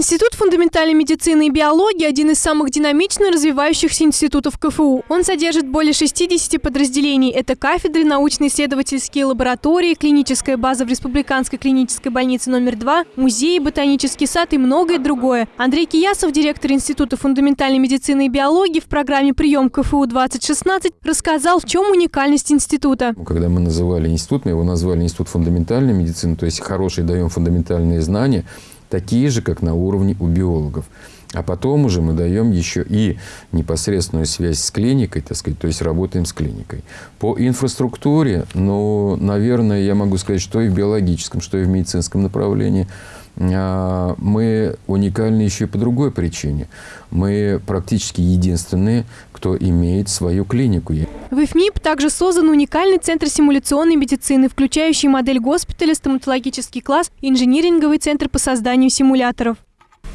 Институт фундаментальной медицины и биологии – один из самых динамично развивающихся институтов КФУ. Он содержит более 60 подразделений. Это кафедры, научно-исследовательские лаборатории, клиническая база в Республиканской клинической больнице номер 2, музей, ботанический сад и многое другое. Андрей Киясов, директор Института фундаментальной медицины и биологии в программе «Прием КФУ-2016» рассказал, в чем уникальность института. Когда мы называли институт, мы его назвали Институт фундаментальной медицины, то есть хорошие даем фундаментальные знания – такие же, как на уровне у биологов. А потом уже мы даем еще и непосредственную связь с клиникой, так сказать, то есть работаем с клиникой. По инфраструктуре, ну, наверное, я могу сказать, что и в биологическом, что и в медицинском направлении – а, мы уникальны еще и по другой причине. Мы практически единственные, кто имеет свою клинику. В ИФМИП также создан уникальный центр симуляционной медицины, включающий модель госпиталя, стоматологический класс и инжиниринговый центр по созданию симуляторов.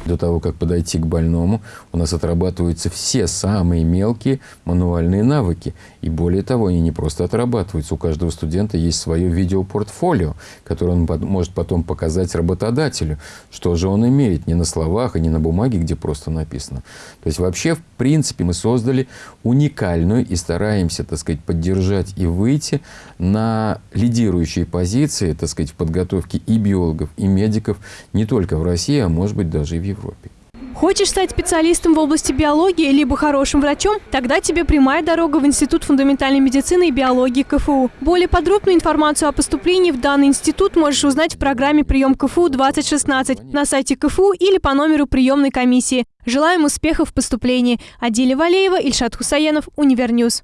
До того, как подойти к больному, у нас отрабатываются все самые мелкие мануальные навыки. И более того, они не просто отрабатываются. У каждого студента есть свое видеопортфолио, которое он может потом показать работодателю, что же он имеет не на словах и не на бумаге, где просто написано. То есть вообще, в принципе, мы создали уникальную и стараемся, так сказать, поддержать и выйти на лидирующие позиции, так сказать, в подготовке и биологов, и медиков не только в России, а может быть даже и в Европе. Хочешь стать специалистом в области биологии, либо хорошим врачом? Тогда тебе прямая дорога в Институт фундаментальной медицины и биологии КФУ. Более подробную информацию о поступлении в данный институт можешь узнать в программе «Прием КФУ-2016» на сайте КФУ или по номеру приемной комиссии. Желаем успехов в поступлении. Адиля Валеева, Ильшат Хусаенов, Univer News.